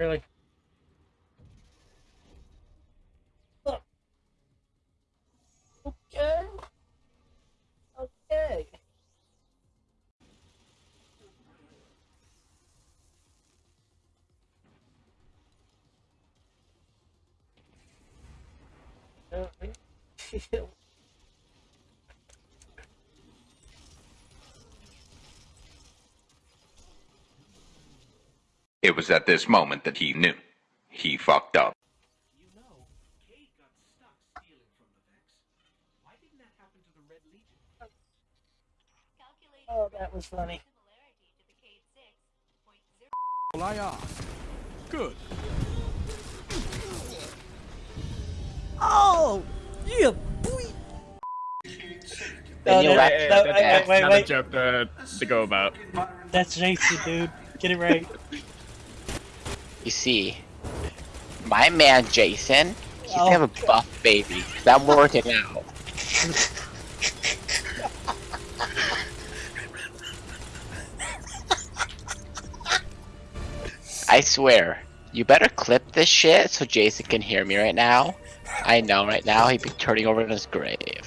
Really? Okay. Okay. Uh, It was at this moment that he knew. He fucked up. You know, Cayde got stuck stealing from the Vex. Why didn't that happen to the Red Legion? Oh, that was funny. Well, I ask. Good. Oh, yeah, oh, boy. No, you no, laugh- no, wait, wait, wait, Another wait. joke to, to go about. That's Jason, dude. Get it right. You see, my man Jason, he's Oh, gonna have a oh. buff baby. I'm working out. I swear, you better clip this shit so Jason can hear me right now. I know right now he'd be turning over in his grave.